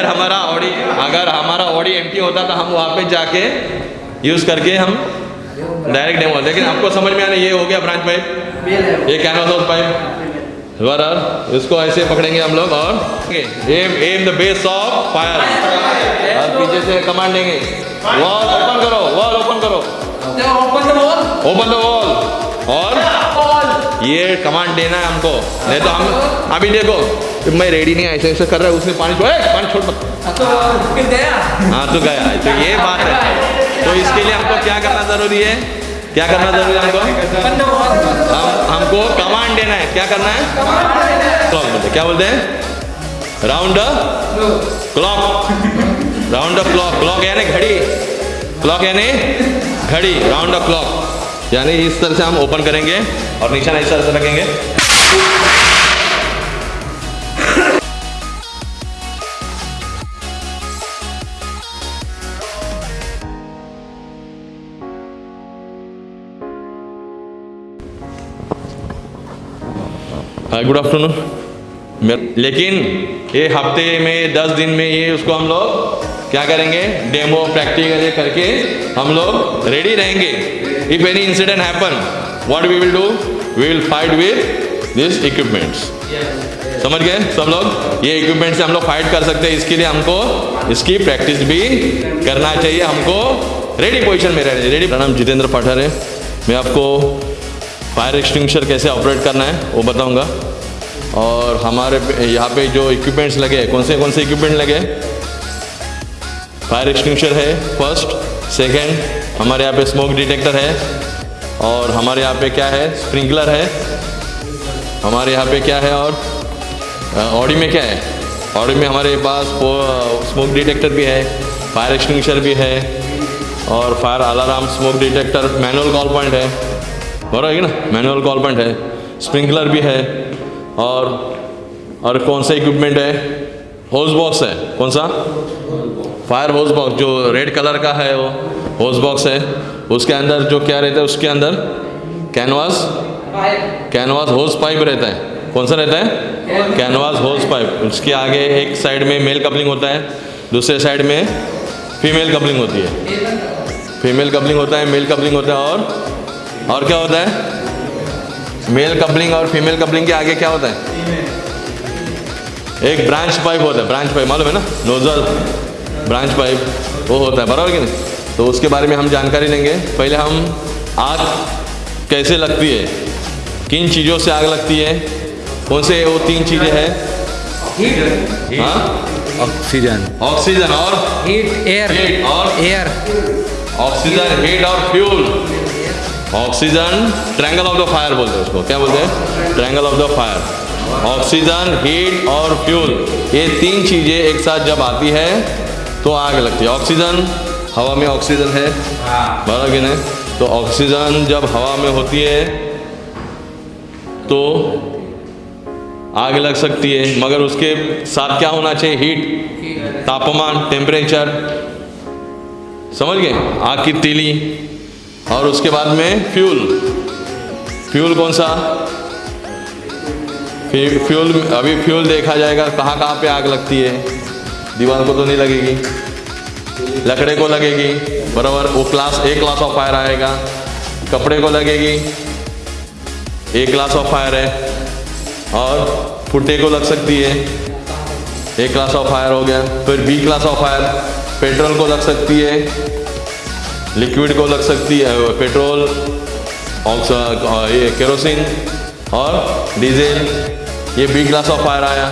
अगर हमारा ऑडी अगर हमारा ऑडी एम्प्टी होता तो हम वहाँ पे जाके यूज़ करके हम डायरेक्ट डेमो लेकिन आपको समझ में आना ये हो गया ब्रांच पाइप। ये कैनवास हाउस पाइप बराबर इसको ऐसे पकड़ेंगे हम लोग और aim aim the base of fire और पीछे से कमांड देंगे वॉल ओपन करो वॉल ओपन करो। Open the wall open the wall और ये कमांड देना है हमको। नहीं तो हम अभी देखो मैं रेडी नहीं ऐसे ऐसे कर रहा है उसने पानी छोड़ पानी छोड़ मत। हाँ तो गया। तो ये बात है। तो इसके लिए हमको क्या करना ज़रूरी है? क्या करना ज़रूरी है हमको? हम हमको कमांड देना है। क्या करना है? क्लॉक बोलते क्या बोलते हैं? Round the clock round the clock clock यानी घड़ी। क्लॉक यानी घड़ी। राउंड द क्लॉक यानी इस तरह से हम ओपन करेंगे और निशान इस तरह से रखेंगे गुड आफ्टरनून लेकिन ये हफ़्ते में, दस दिन में ये उसको हम लोग क्या करेंगे? डेमो प्रैक्टिकल करके हम लोग रेडी रहेंगे। If any incident happen what we will do we will fight with this equipments समझ गए? सब लोग? ये इक्विपमेंट से हम लोग फाइट कर सकते हैं। इसके लिए हमको, इसकी प्रैक्टिस भी करना चाहिए। हमको रेडी पोजीशन में रहना रेडी नाम जितेंद्र पाठर। है मैं आपको फायर एक्सटिंग्विशर कैसे ऑपरेट करना है, वो बताऊँगा। और हमारे यहाँ पे जो इक्विपमेंट्स लगे कौन से कौन से इक्विपमेंट लगे? फायर एक्सटिंग्विशर है फ़र्स्ट सेकंड हमारे यहाँ पे स्मोक डिटेक्टर है और हमारे यहाँ पे क्या है? स्प्रिंकलर है। हमारे यहाँ पे क्या है और ऑडी में क्या है? ऑडी में हमारे पास स्मोक डिटेक्टर भी है फायर एक्सटिंग्विशर भी है और fire alarm smoke detector manual call point है। बराबर है ना? मैनुअल कॉल पॉइंट है। स्प्रिंकलर भी है और और कौन सा इक्विपमेंट है? होज बॉक्स है? कौन सा? फायर होज बॉक्स जो रेड कलर का है वो होज बॉक्स है। उसके अंदर जो क्या रहता है? उसके अंदर कैनवास कैनवास होज पाइप रहता है। कौन सा रहता है? कैनवास होज पाइप उसके आगे एक साइड में मेल कपलिंग होता है। दूसरे साइड में फीमेल कपलिंग होती है। फीमेल कपलिंग होता है मेल कपलिंग होता है और और क्या होता है? मेल कपलिंग और फीमेल कपलिंग के आगे क्या होता है? एक ब्रांच पाइप होता है ब्रांच पाइप मालूम है ना? नोजल ब्रांच पाइप वो होता है बराबर कि नहीं? तो उसके बारे में हम जानकारी लेंगे। पहले हम आग कैसे लगती है? किन चीज़ों से आग लगती है? कौन से वो तीन चीज़ें हैं? हाँ? ऑक्सीजन ऑक्सीजन और? हीट एयर Heat और? एयर ऑक्सीजन हीट और fuel oxygen triangle of the fire बोलते हैं उसको। क्या बोलते हैं? Triangle of the fire oxygen heat और फ्यूल ये तीन चीज़ें एक साथ जब आती है तो आग लगती है। ऑक्सीजन, हवा में ऑक्सीजन है। बराबर कि नहीं? तो ऑक्सीजन जब हवा में होती है तो आग लग सकती है। मगर उसके साथ क्या होना चाहिए? हीट तापमान टेम्परेचर समझ गए? आग की तीली और उसके बाद में फ्यूल फ्यूल कौन सा? फ्यू- फ्यूल अभी फ्यूल देखा जाएगा, कहाँ कहाँ पे आग लगती है। दीवार को तो नहीं लगेगी। लकड़े को लगेगी। बराबर, वो class A class of fire आएगा। कपड़े को लगेगी। ए क्लास ऑफ़ फायर है। और फुट्टे को लग सकती है। ए क्लास ऑफ़ फायर हो गया। फिर B class of fire petrol को लग सकती है। लिक्विड को लग सकती है। पेट्रोल ये केरोसिन और डीजल। ये बी क्लास ऑफ़ फायर आया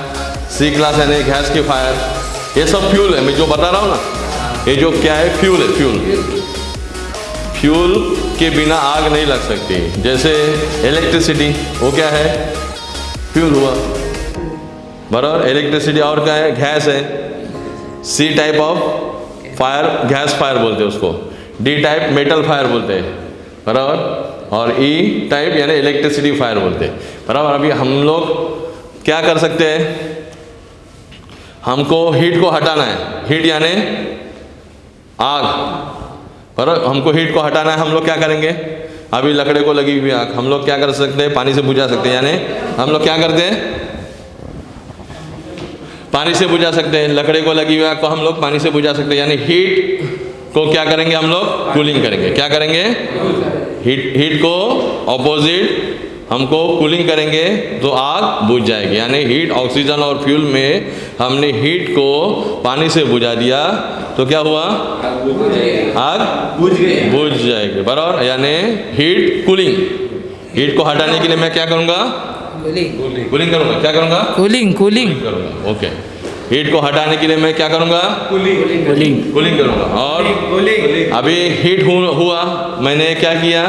सी क्लास यानी गैस की फायर ये सब फ्यूल है, मैं जो बता रहा हूँ ना, ये जो क्या है फ्यूल है फ्यूल फ्यूल के बिना आग नहीं लग सकती। जैसे इलेक्ट्रिसिटी वो क्या है? फ्यूल हुआ। बराबर इलेक्ट्रिसिटी और क्या है? गैस है। C type of fire gas fire बोलते हैं उसको। डी टाइप मेटल फायर बोलते हैं। बराबर? और ई टाइप यानी इलेक्ट्रिसिटी फायर बोलते हैं। बराबर, अभी हम लोग क्या कर सकते हैं? हमको हीट को हटाना है। हीट यानी आग। बराबर हमको हीट को हटाना है, हम लोग क्या करेंगे? अभी लकड़े को लगी हुई आग। हम लोग क्या कर सकते हैं? पानी से बुझा सकते हैं। यानी हम लोग क्या करते हैं? पानी से बुझा सकते हैं। लकड़े को लगी हुई आग को हम लोग पानी से बुझा सकते हैं। यानी हीट को क्या करेंगे हम लोग? कूलिंग करेंगे। क्या करेंगे? हीट हीट को ऑपोजिट हमको कूलिंग करेंगे तो आग बुझ जाएगी। यानी हीट ऑक्सीजन और फ्यूल में हमने हीट को पानी से बुझा दिया। तो क्या हुआ? आग बुझ गई। बुझ जाएगी। बराबर? यानी हीट कूलिंग हीट को हटाने के लिए मैं क्या करूँगा? कूलिंग कूलिंग करूँगा। क्या करूँगा? कूलिंग कूलिंग करूँगा। ओके हीट को हटाने के लिए मैं क्या करूँगा? कूलिंग कूलिंग कूलिंग करूँगा। और कूलिंग अभी हीट हुआ। मैंने क्या किया?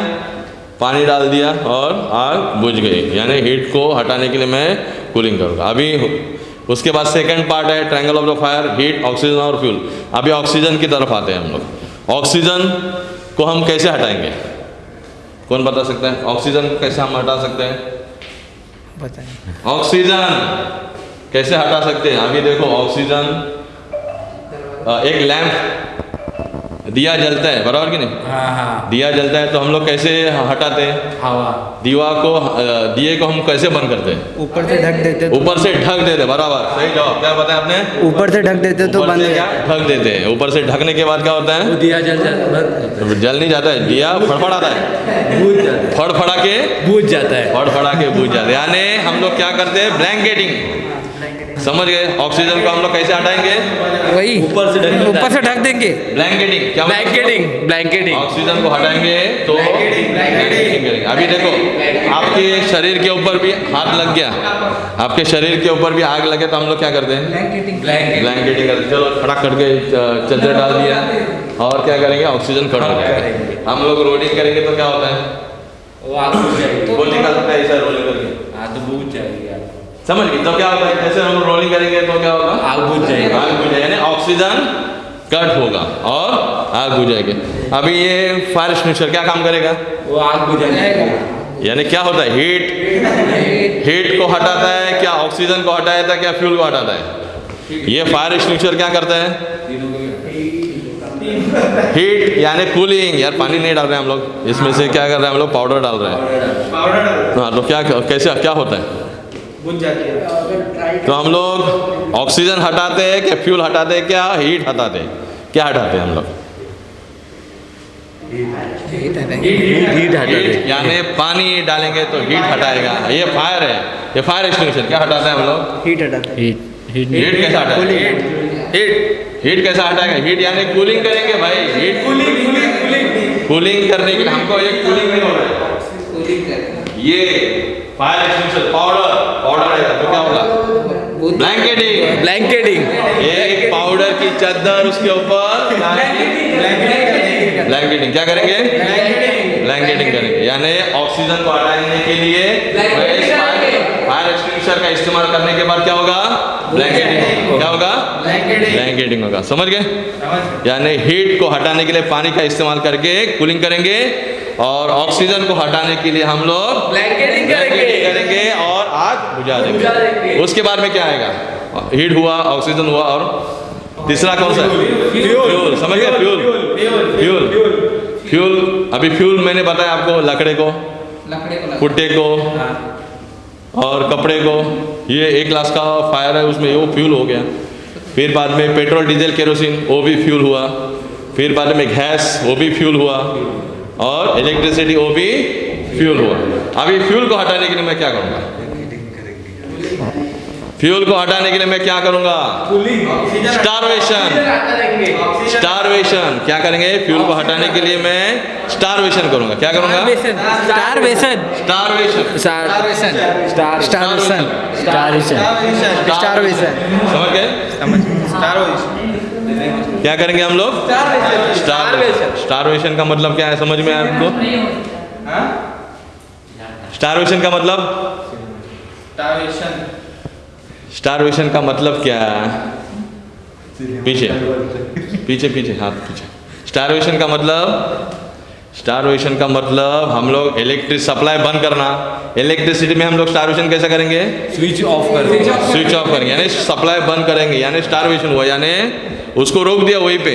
पानी डाल दिया और आग बुझ गई। यानी हीट को हटाने के लिए मैं कूलिंग करूँगा। अभी उसके बाद सेकंड पार्ट है triangle of the fire heat oxygen और फ्यूल अभी ऑक्सीजन की तरफ़ आते हैं हम लोग। ऑक्सीजन को हम कैसे हटाएँगे? कौन बता सकता है? ऑक्सीजन कैसे हम हटा सकते हैं? बताएँ ऑक्सीजन कैसे हटा सकते हैं? अभी देखो ऑक्सीजन एक लैंप दिया जलता है बराबर कि नहीं? हाँ हाँ। दिया जलता है तो हम लोग कैसे हटाते हैं? हवा। दीवा को दिए को हम कैसे बंद करते हैं? ऊपर से ढक देते तो ऊपर से ढक देते बराबर। सही जवाब। क्या बताया आपने? ऊपर से ढक देते तो बंद क्या? ढक देते हैं। ऊपर से ढकने के बाद क्या होता है? दिया जल जाता जल नहीं जाता है दिया फड़फड़ाता है। फड़फड़ा के? बूझ जाता है। फड़फड़ा के बूझ जाते हैं। यानी हम लोग क्या करते हैं? ब्लैंकेटिंग समझ गए? ऑक्सीजन को हम लोग कैसे हटाएँगे? वही ऊपर से ढक ऊपर से ढक देंगे। ब्लैंकेटिंग क्या? ब्लैंकेटिंग ब्लैंकेटिंग ऑक्सीजन को हटाएँगे तो ब्लैंकेटिंग अभी देखो आपके शरीर के ऊपर भी हाथ लग गया। आपके शरीर के ऊपर भी आग लगे तो हम लोग क्या करते हैं? ब्लैंकेटिंग करते चलो खड़ा करके च- चादर डाल दिया। और क्या करेंगे? ऑक्सीजन खड़ा हो जाएगा। हम लोग रोलिंग करेंगे तो क्या होता है? वो आग बुझ जाएगी। बोल निकाल सकता है ऐसा रोलिंग करके? तो बुझ जाएगी। आग समझ गए? तो क्या होता है जैसे हम रोलिंग करेंगे तो क्या होगा? आग बुझ जाएगी। आग बुझ जाएगी। यानी ऑक्सीजन कट होगा और आग बुझ जाएगी। अभी ये फायर एक्सटिंग्विशर क्या काम करेगा? वो आग बुझ जाएगी। यानी क्या होता है? हीट हीट को हटाता है क्या? ऑक्सीजन को हटाता है क्या? फ्यूल को हटाता है? ये फायर एक्सटिंग्विशर क्या करता है? हीट यानी कूलिंग यार पानी नहीं डाल रहे हैं हम लोग। इसमें से क्या कर रहे हैं हम लोग? पाउडर डाल रहे हैं। पाउडर हाँ। तो क्या कैसे क्या होता है? तो हम लोग ऑक्सीजन हटाते हैं क्या फ्यूल हटाते हैं क्या हीट हटाते हैं? क्या हटाते हैं हम लोग? यानी पानी डालेंगे तो हीट हटाएगा। ये फायर है। ये फायर एक्सटिंग्विशर क्या हटाते हैं हम लोग? हीट हटाते हीट हीट हीट हटाएगा? हीट हीट कैसे हटाएगा? हीट यानी कूलिंग करेंगे भाई। Heat cooling cooling cooling cooling करने के लिए हमको ये कूलिंग नहीं हो रहा है। ये फायर एक्सटिंग्विशर पाउडर पाउडर है तो क्या होगा? ब्लैंकेटिंग ब्लैंकेटिंग एक पाउडर की चादर उसके ऊपर ब्लैंकेटिंग क्या करेंगे? ब्लैंकेटिंग करेंगे. यानी ऑक्सीजन को हटाने के लिए फायर एक्सटिंग्विशर का इस्तेमाल करने के बाद क्या होगा? ब्लैंकेटिंग क्या होगा? ब्लैंकेटिंग होगा. समझ गए? यानी हीट को हटाने के लिए पानी का इस्तेमाल करके कूलिंग करेंगे. और ऑक्सीजन को हटाने के लिए हम लोग ब्लैंकेटिंग करेंगे। और आग बुझा देंगे। उसके बाद में क्या आएगा? हीट हुआ ऑक्सीजन हुआ और तीसरा कौन सा फ्यूल समझ गए? फ्यूल फ्यूल फ्यूल अभी फ्यूल मैंने बताया आपको लकड़े को। कुट्टे को और कपड़े को। ये एक ग्लास का फायर है उसमें वो फ्यूल हो गया। फिर बाद में पेट्रोल डीजल केरोसिन वो भी फ्यूल हुआ। फिर बाद में गैस वो भी फ्यूल हुआ। और इलेक्ट्रिसिटी वो भी फ्यूल हुआ। अभी फ्यूल को हटाने के लिए मैं क्या करूँगा? फ्यूल को हटाने के लिए मैं क्या करूँगा? स्टारवेशन स्टारवेशन क्या करेंगे? फ्यूल को हटाने के लिए मैं स्टारवेशन करूँगा। क्या करूँगा? Starvation starvation starvation starvation starvation starvation समझ गए? क्या करेंगे हम लोग? स्टारवेशन स्टारवेशन का मतलब क्या है समझ में आया आपको? स्टारवेशन का मतलब? स्टारवेशन स्टारवेशन का मतलब क्या? है पीछे। पीछे पीछे हाथ पीछे। स्टारवेशन का मतलब? स्टारवेशन का मतलब हम लोग इलेक्ट्रिक सप्लाई बंद करना। इलेक्ट्रिसिटी में हम लोग स्टारवेशन कैसे करेंगे? स्विच ऑफ़ कर देंगे। स्विच ऑफ़ करेंगे। यानी सप्लाई बंद करेंगे। यानी स्टारवेशन हुआ। यानी उसको रोक दिया वहीं पे।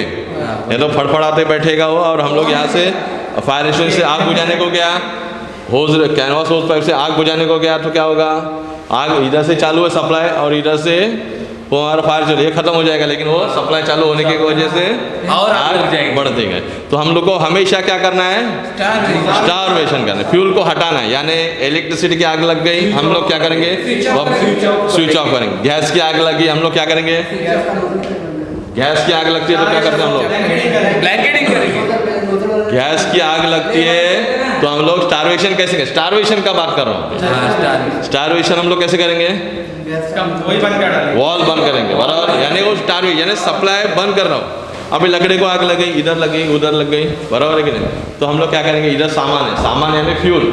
ये तो फड़फड़ाते बैठेगा वो और हम लोग यहाँ से फायर स्टेशन से आग बुझाने को गया। होज कैनवास होज पाइप से आग बुझाने को गया तो क्या होगा? आग इधर से चालू है सप्लाई और इधर से वो हमारा फायर चल ये खत्म हो जाएगा लेकिन वो सप्लाई चालू होने की वजह से और आग। बढ़ते गए तो हम लोग को हमेशा क्या करना है? स्टारवेशन करना है। फ्यूल को हटाना है। यानी इलेक्ट्रिसिटी की आग लग गई हम लोग क्या करेंगे? स्विच ऑफ़ करेंगे। गैस की आग लगी हम लोग क्या करेंगे। गैस की आग लगती है तो क्या करते हैं हम लोग? ब्लैंकेटिंग करेंगे। गैस की आग लगती है तो हम लोग स्टारवेशन कैसे करें? स्टारवेशन का बात कर रहा हूँ। हाँ स्टारवेशन हम लोग कैसे करेंगे? वॉल बंद करेंगे बराबर? यानी वो स्टार यानी सप्लाई बंद कर रहा हूँ। अभी लकड़ी को आग लग गई इधर लग गई उधर लग गई बराबर है कि नहीं? तो हम लोग क्या करेंगे? इधर सामान है सामान यानी फ्यूल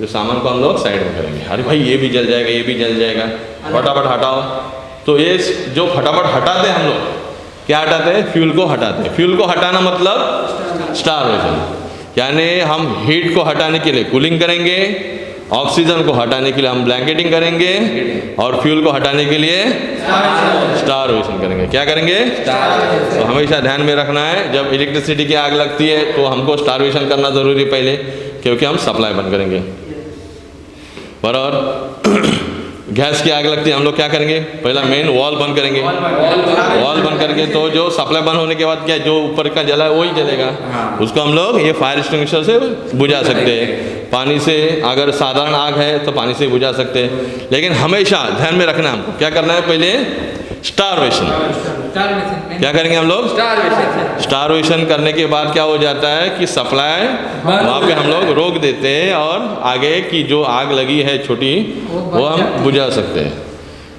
जो सामान को हम लोग साइड में करेंगे। अरे भाई ये भी जल जाएगा ये भी जल जाएगा। फटाफट हटाओ। तो ये जो फटाफट हटाते हैं हम लोग क्या हटाते हैं? फ्यूल को हटाते हैं। फ्यूल को हटाना मतलब स्टार स्टारवेशन यानी हम हीट को हटाने के लिए कूलिंग करेंगे ऑक्सीजन को हटाने के लिए हम ब्लैंकेटिंग करेंगे और फ्यूल को हटाने के लिए स्टारवेशन करेंगे। क्या करेंगे? तो हमेशा ध्यान में रखना है, जब इलेक्ट्रिसिटी की आग लगती है तो हमको स्टारवेशन करना ज़रूरी पहले, क्योंकि हम सप्लाई बंद करेंगे। बराबर? गैस की आग लगती है हम लोग क्या करेंगे? पहला मेन वॉल बंद करेंगे। वॉल बंद करके तो जो सप्लाई बंद होने के बाद क्या जो ऊपर का जला है वही जलेगा। उसको हम लोग ये फायर एक्सटिंग्विशर से बुझा सकते हैं। पानी से अगर साधारण आग है तो पानी से बुझा सकते हैं। लेकिन हमेशा ध्यान में रखना है हमको क्या करना है पहले? स्टारवेशन क्या करेंगे हम लोग? स्टारवेशन करने के बाद क्या हो जाता है कि सप्लाई वहाँ पे हम लोग रोक देते हैं और आगे की जो आग लगी है छोटी वो हम बुझा सकते हैं।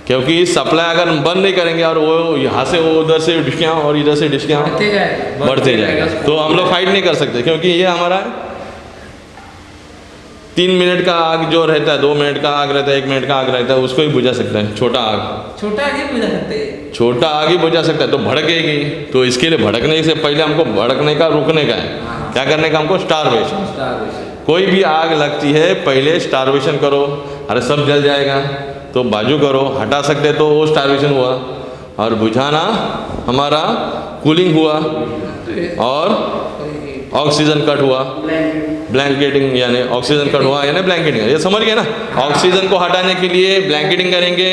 क्योंकि सप्लाई अगर हम बंद नहीं करेंगे और वो यहाँ से वो उधर से डिस्कियाँ और इधर से डिस्कियाँ बढ़ते जाएगा। तो हम लोग फाइट नहीं कर सकते क्योंकि ये हमारा तीन मिनट का आग जो रहता है दो मिनट का आग रहता है एक मिनट का आग रहता है उसको ही बुझा सकते हैं। छोटा आग। छोटा आगे बुझा सकते हैं। छोटा आग ही बुझा सकता है तो भड़केगी। तो इसके लिए भड़कने से पहले हमको भड़कने का रुकने का है। क्या करने का हमको? स्टारवेशन कोई भी आग लगती है पहले स्टारवेशन करो। अरे सब जल जाएगा तो बाजू करो। हटा सकते तो वो स्टारवेशन हुआ। और बुझाना हमारा कूलिंग हुआ। और ऑक्सीजन कट हुआ। ब्लैंकेटिंग यानी ऑक्सीजन कट हुआ यानी ब्लैंकेटिंग। ये समझ गए ना? ऑक्सीजन को हटाने के लिए ब्लैंकेटिंग करेंगे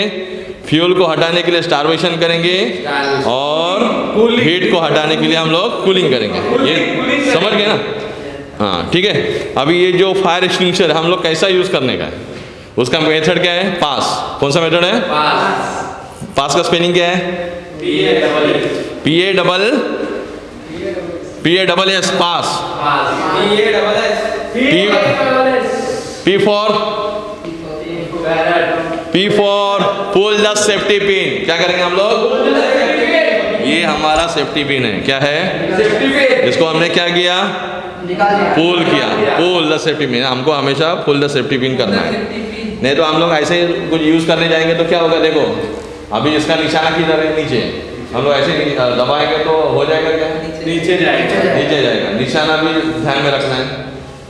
फ्यूल को हटाने के लिए स्टारवेशन करेंगे और हीट को हटाने के लिए हम लोग कूलिंग करेंगे। ये समझ गए ना? हाँ ठीक है। अभी ये जो फायर एक्सटिंग्विशर है हम लोग कैसा यूज़ करने का है? उसका मेथड क्या है? पास। कौन सा मेथड है? पास। का स्पेलिंग क्या है? P A double P A double S pass P for P for pull the safety pin क्या करेंगे हम लोग? ये हमारा सेफ्टी पिन है। क्या है? इसको हमने क्या किया? पुल किया। पुल द सेफ्टी पिन हमको हमेशा पुल द सेफ्टी पिन करना है। नहीं तो हम लोग ऐसे कुछ यूज़ करने जाएँगे तो क्या होगा? देखो अभी इसका निशाना किधर है? नीचे। हम लोग ऐसे दबाएँगे तो हो जाएगा क्या? नीचे जाएगा। नीचे जाएगा। निशाना भी ध्यान में रखना है।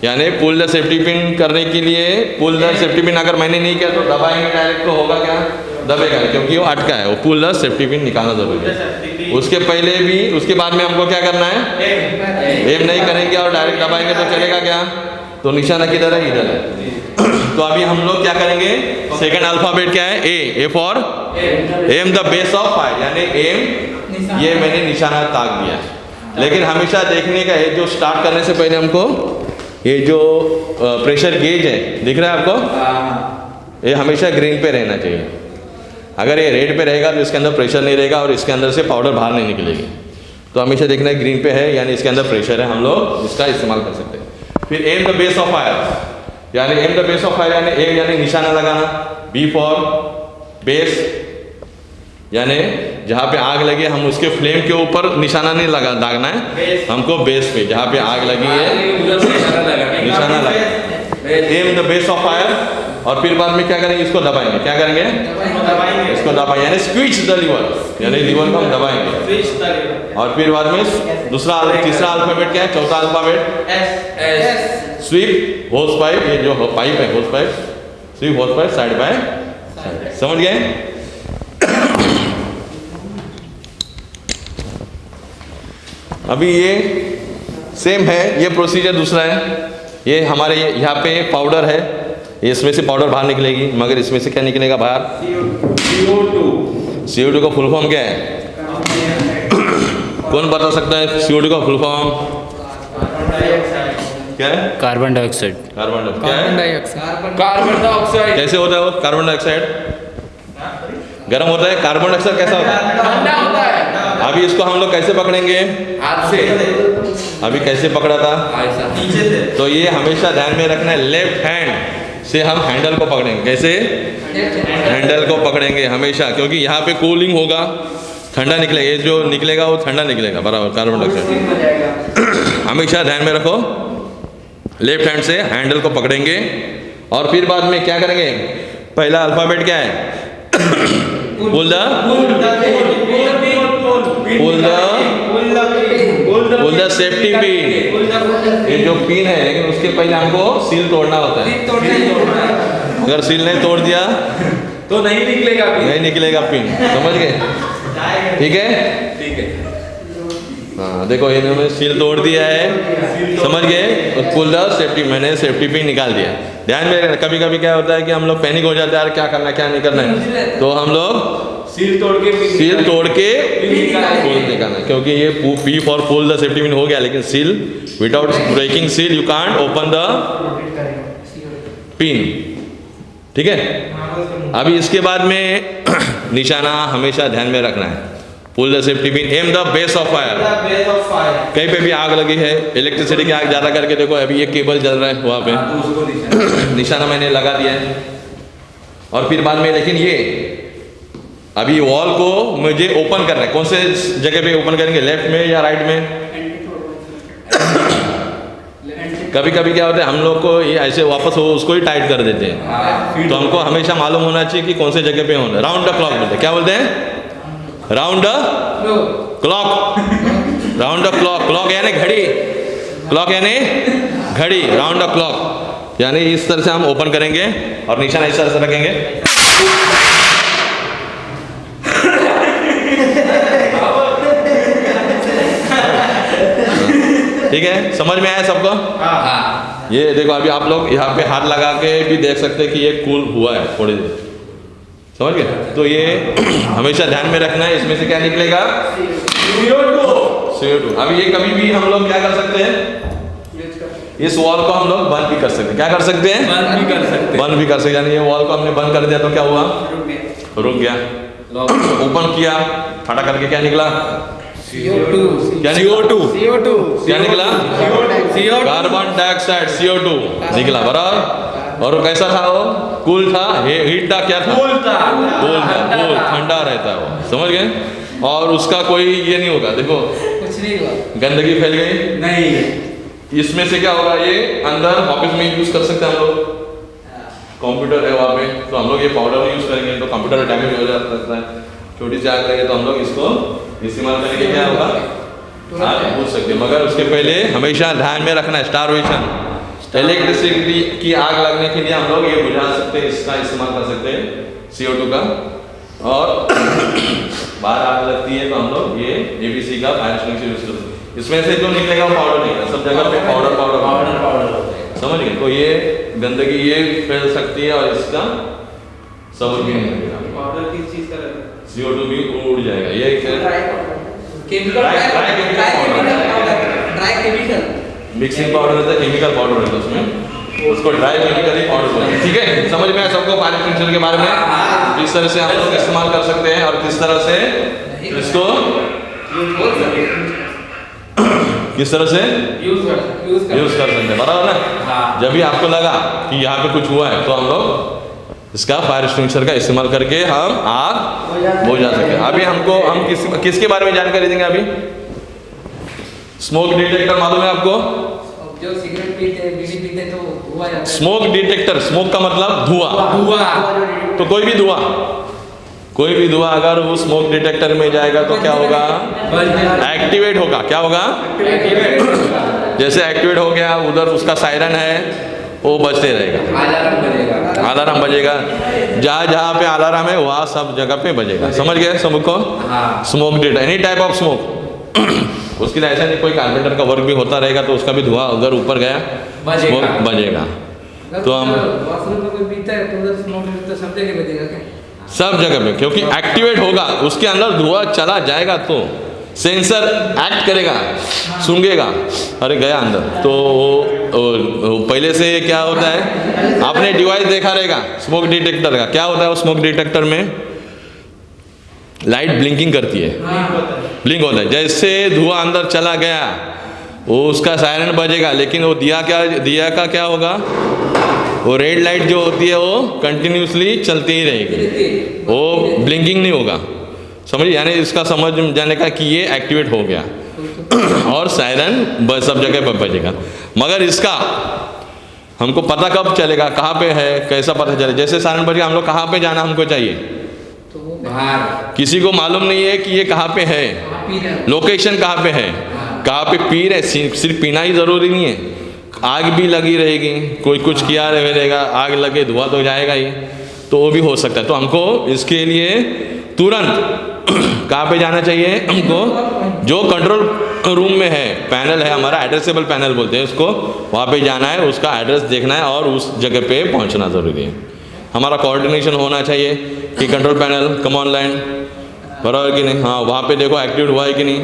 यानी पुल द सेफ्टी पिन करने के लिए पुल द सेफ्टी पिन अगर मैंने नहीं किया तो दबाएँगे डायरेक्ट तो होगा क्या? दबेगा क्योंकि वो अटका है। वो पुल द सेफ्टी पिन निकालना ज़रूरी है। उसके पहले भी उसके बाद में हमको क्या करना है? एम नहीं करेंगे और डायरेक्ट दबाएँगे तो चलेगा क्या? तो निशाना किधर है इधर है। तो अभी हम लोग क्या करेंगे? सेकंड अल्फ़ाबेट क्या है? A A for aim the base of fire यानी एम ये मैंने निशाना ताक दिया। लेकिन हमेशा देखने का है जो स्टार्ट करने से पहले हमको ये जो प्रेशर गेज है दिख रहा है आपको? ये हमेशा ग्रीन पे रहना चाहिए। अगर ये रेड पे रहेगा तो इसके अंदर प्रेशर नहीं रहेगा और इसके अंदर से पाउडर बाहर नहीं निकलेगी। तो हमेशा देखना है ग्रीन पे है यानी इसके अंदर प्रेशर है हम लोग इसका इस्तेमाल कर सकते हैं। फिर aim the base of fire यानी aim the base of fire यानी एम यानी निशाना लगाना बी फॉर बेस यानी जहाँ पे आग लगी हम उसके फ्लेम के ऊपर निशाना नहीं लगा दागना है। हमको बेस पे जहाँ पे आग लगी है निशाना लगा aim the base. Of fire और फिर बाद में क्या करेंगे इसको दबाएँगे। क्या करेंगे? दबाएँगे। इसको दबाएँगे यानी स्क्वीच द लीवर यानी लीवर को हम दबाएँगे। और फिर बाद में दूसरा तीसरा अल्फ़ाबेट क्या है? चौथा अल्फ़ाबेट स्वीप होस पाइप ये जो पाइप है hose pipe sweep hose pipe side by समझ गए अभी ये सेम है ये प्रोसीजर दूसरा है। ये हमारे यहाँ पे पाउडर है। इसमें से पाउडर बाहर निकलेगी मगर इसमें से क्या निकलेगा बाहर? CO2 to two full form क्या है? कौन बता सकता है सी का फुल फॉर्म क्या है? Carbon dioxide carbon dioxide dioxide carbon dioxide कैसे होता है वो? कार्बन डाइऑक्साइड गर्म होता है? कार्बन डाइऑक्साइड कैसा होता है? ठंडा होता है। अभी इसको हम लोग कैसे पकड़ेंगे? हाथ से। अभी कैसे पकड़ा था? नीचे से। तो ये हमेशा ध्यान में रखना है लेफ़्ट हैंड से हम हैंडल को पकड़ेंगे। कैसे? हैंडल को पकड़ेंगे हमेशा क्योंकि यहाँ पे कूलिंग होगा ठंडा निकलेगा ये जो निकलेगा वो ठंडा निकलेगा बराबर कार्बन डाइऑक्साइड हमेशा ध्यान में रखो। लेफ़्ट हैंड से हैंडल को पकड़ेंगे। और फिर बाद में क्या करेंगे? पहला अल्फ़ाबेट क्या है? Pull the. Pull the. Pull the safety pin ये जो पिन है लेकिन उसके पहले हमको सील तोड़ना होता है। अगर सील नहीं तोड़ दिया तो नहीं निकलेगा नहीं निकलेगा पिन समझ गए? ठीक है? ठीक है। हाँ देखो इन्होंने सील तोड़ दिया है। समझ गए? पुल द सेफ्टी मैंने सेफ्टी पिन निकाल दिया। ध्यान में रखना कभी कभी क्या होता है कि हम लोग पैनिक हो जाते हैं यार क्या करना है क्या नहीं करना है? तो हम लोग सील तोड़ के सील तोड़ के पुल निकालना है। क्योंकि ये P for pull the safety pin हो गया लेकिन seal without breaking seal you can't open the pin ठीक है? अभी इसके बाद में निशाना हमेशा ध्यान में रखना है। Pull the safety pin aim the base of fire कहीं पे भी आग लगी है इलेक्ट्रिसिटी की आग ज़्यादा करके देखो अभी ये केबल जल रहा है वहाँ पे। तो निशाना। मैंने लगा दिया है। और फिर बाद में लेकिन ये अभी वॉल को मुझे ओपन करना है। कौन से जगह पे ओपन करेंगे? लेफ़्ट में या राइट में? कभी कभी क्या होता है हम लोग को ये ऐसे वापस हो उसको ही टाइट कर देते हैं। तो हमको हमेशा मालूम होना चाहिए कि कौन से जगह पे होना है। राउंड द क्लॉक बोलते हैं। क्या बोलते हैं? Round clock round the clock clock यानी घड़ी. क्लॉक यानी घड़ी. राउंड द क्लॉक यानी इस तरह से हम ओपन करेंगे और निशाना इस तरह से रखेंगे। ठीक है? समझ में आया सबको? हाँ। ये देखो अभी आप लोग यहाँ पे हाथ लगा के भी देख सकते हैं कि ये कूल हुआ है थोड़ी देर। समझ गए? तो ये हमेशा ध्यान में रखना है इसमें से क्या निकलेगा? CO2 अभी ये कभी भी हम लोग क्या कर सकते हैं? इस वॉल को हम लोग बंद भी कर सकते हैं। क्या कर सकते हैं? बंद भी कर सकते बंद भी कर सकते हैं। यानी ये वॉल को हमने बंद कर दिया तो क्या हुआ? रुक गया। ओपन किया। फटा करके क्या निकला? क्या निकला? क्या निकला? कार्बन डाइऑक्साइड CO2 निकला बराबर? और वो कैसा था वो? कूल था? हीट था क्या था? कूल था। कूल था कूल ठंडा रहता है वो। समझ गए? और उसका कोई ये नहीं होगा देखो। कुछ नहीं हुआ। गंदगी फैल गई? नहीं इसमें से क्या होगा? ये अंदर ऑफ़िस में यूज़ कर सकते हैं हम लोग। कंप्यूटर है वहाँ पे। तो हम लोग ये पाउडर यूज़ करेंगे तो कंप्यूटर डैमेज हो जा सकता है। छोटी सी आग लगे तो हम लोग इसको इस्तेमाल करेंगे। क्या होगा? आप पूछ सकते मगर उसके पहले हमेशा ध्यान में रखना स्टार स्टारवेशन इलेक्ट्रिसिटी की आग लगने के लिए हम लोग ये बुझा सकते हैं इसका इस्तेमाल कर सकते हैं CO2 का। और बाहर आग लगती है तो हम लोग ये ABC का फायर एक्सटिंग्विशर यूज़ कर सकते हैं। इसमें से जो निकलेगा पाउडर निकलेगा सब जगह पे पाउडर पाउडर पाउडर पाउडर समझ गए? तो ये गंदगी ये फैल सकती है और इसका सबूत भी नहीं लगेगा पाउडर किस चीज़ का है? CO2 भी उड़ जाएगा। ये chemical. Dry chemical mixing powder रहता है केमिकल पाउडर रहता है उसमें। उसको ड्राई केमिकल पाउडर बोलते हैं। ठीक है? समझ में आया सबको पानी फ़िल्टर के बारे में? किस तरह से हम लोग इस्तेमाल कर सकते हैं और किस तरह से इसको किस तरह से कर यूज़ कर सकते हैं। बराबर ना? हाँ। जब भी आपको लगा कि यहाँ पे कुछ हुआ है तो हम लोग इसका फायर एक्सटिंग्विशर का इस्तेमाल करके हम आग बुझा सकते हैं। अभी हमको हम किस किसके बारे में जानकारी देंगे अभी? स्मोक डिटेक्टर मालूम है आपको? जो सिगरेट पीते बीड़ी पीते तो हुआ स्मोक डिटेक्टर स्मोक का मतलब धुआँ। हुआ तो कोई भी धुआँ कोई भी धुआँ अगर वो स्मोक डिटेक्टर में जाएगा तो क्या होगा? एक्टिवेट होगा। क्या होगा? जैसे एक्टिवेट हो गया उधर उसका सायरन है वो बजते रहेगा। अलार्म बजेगा। अलार्म बजेगा। जहाँ जहाँ पे अलार्म है वहाँ सब जगह पे बजेगा। समझ गए सबको हाँ। Smoke detector any type of smoke उसके लिए ऐसा नहीं कोई कारपेंटर का वर्क भी होता रहेगा तो उसका भी धुआँ अगर ऊपर गया smoke बजेगा। तो हम में है तो सब जगह पे क्योंकि एक्टिवेट होगा उसके अंदर धुआँ चला जाएगा तो सेंसर एक्ट करेगा सूंघेगा। अरे गया अंदर। तो वो, वो, वो पहले से क्या होता है? आपने डिवाइस देखा रहेगा स्मोक डिटेक्टर का। क्या होता है वो स्मोक डिटेक्टर में? लाइट ब्लिंकिंग करती है। ब्लिंक होता है। जैसे धुआँ अंदर चला गया, वो उसका सायरन बजेगा, लेकिन वो दिया क्या, दिया का क्या होगा? वो रेड लाइट जो होती है, वो कंटिन्यूसली चलती ही रहेगी। वो ब्लिंकिंग नहीं होगा। समझिए यानी इसका समझ जाने का कि ये एक्टिवेट हो गया। और सायरन सब जगह पर बजेगा। मगर इसका, हमको पता कब चलेगा, कहाँ पे है, कैसा पता चले? जैसे सायरन बजेगा हम लोग कहाँ पे जाना हमको चाहिए? किसी को मालूम नहीं है कि ये कहाँ पे है। लोकेशन कहाँ पे है? कहाँ पे पी रहे सिर्फ़ सिर्फ़ पीना ही ज़रूरी नहीं है। आग भी लगी रहेगी। कोई कुछ किया रहेगा आग लगे धुआँ तो जाएगा ही। तो वो भी हो सकता है। तो हमको इसके लिए तुरंत कहाँ पे जाना चाहिए? हमको जो कंट्रोल रूम में है पैनल है हमारा एड्रेसेबल पैनल बोलते हैं उसको वहाँ पे जाना है उसका एड्रेस देखना है और उस जगह पे पहुँचना ज़रूरी है। हमारा कोऑर्डिनेशन होना चाहिए। कि कंट्रोल पैनल कम ऑनलाइन बराबर कि नहीं? हाँ वहाँ पे देखो एक्टिव हुआ है कि नहीं?